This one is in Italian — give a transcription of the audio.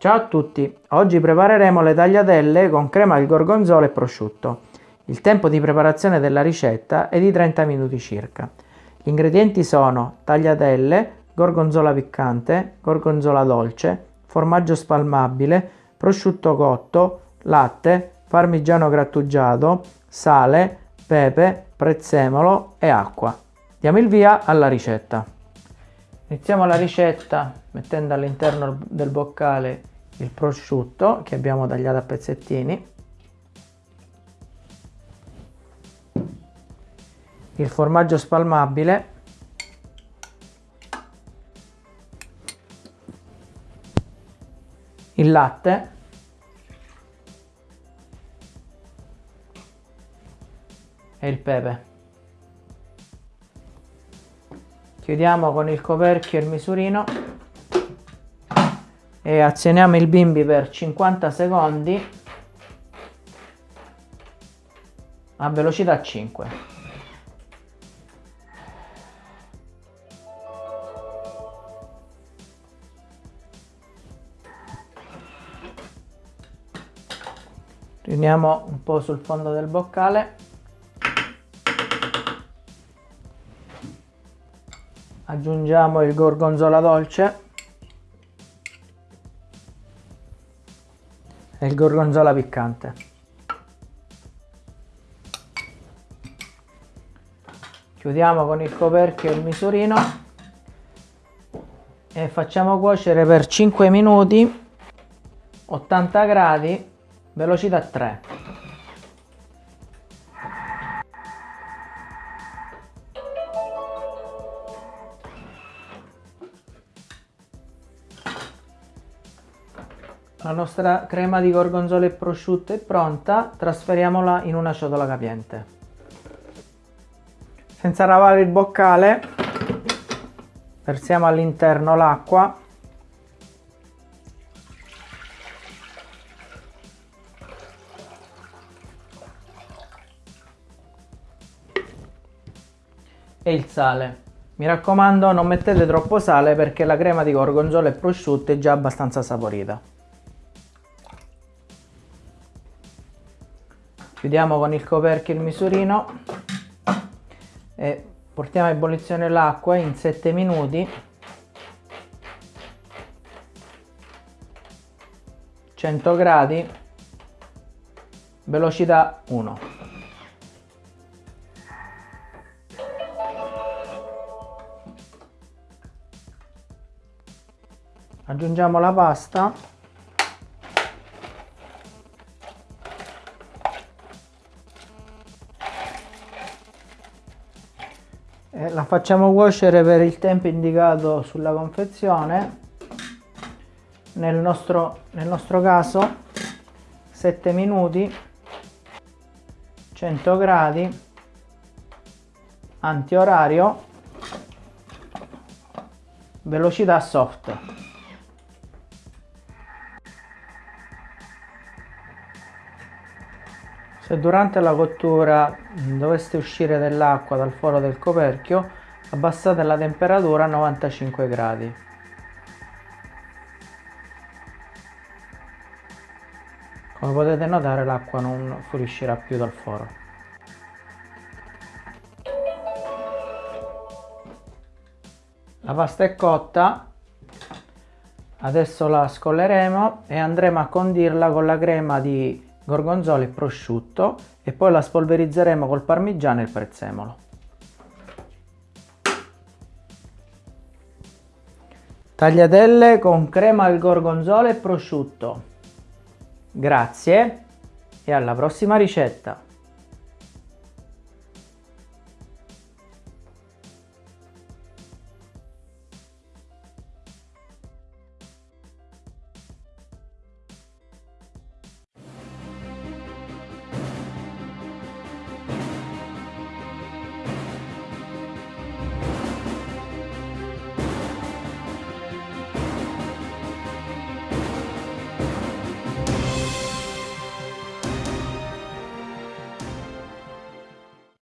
Ciao a tutti, oggi prepareremo le tagliatelle con crema al gorgonzola e prosciutto. Il tempo di preparazione della ricetta è di 30 minuti circa. Gli ingredienti sono tagliatelle, gorgonzola piccante, gorgonzola dolce, formaggio spalmabile, prosciutto cotto, latte, parmigiano grattugiato, sale, pepe, prezzemolo e acqua. Diamo il via alla ricetta. Iniziamo la ricetta mettendo all'interno del boccale il prosciutto che abbiamo tagliato a pezzettini, il formaggio spalmabile, il latte, e il pepe. Chiudiamo con il coperchio e il misurino e azioniamo il bimbi per 50 secondi a velocità 5. Riuniamo un po' sul fondo del boccale. Aggiungiamo il gorgonzola dolce. E il gorgonzola piccante. Chiudiamo con il coperchio il misurino e facciamo cuocere per 5 minuti 80 gradi velocità 3 La nostra crema di gorgonzola e prosciutto è pronta, trasferiamola in una ciotola capiente. Senza lavare il boccale, versiamo all'interno l'acqua e il sale. Mi raccomando non mettete troppo sale perché la crema di gorgonzola e prosciutto è già abbastanza saporita. Chiudiamo con il coperchio il misurino e portiamo a ebollizione l'acqua in 7 minuti. 100 gradi velocità 1 aggiungiamo la pasta la facciamo cuocere per il tempo indicato sulla confezione nel nostro, nel nostro caso 7 minuti 100 gradi antiorario velocità soft Se durante la cottura doveste uscire dell'acqua dal foro del coperchio, abbassate la temperatura a 95 gradi. Come potete notare l'acqua non fuoriuscirà più dal foro. La pasta è cotta, adesso la scolleremo e andremo a condirla con la crema di gorgonzola e prosciutto e poi la spolverizzeremo col parmigiano e il prezzemolo. Tagliatelle con crema al gorgonzola e prosciutto. Grazie e alla prossima ricetta!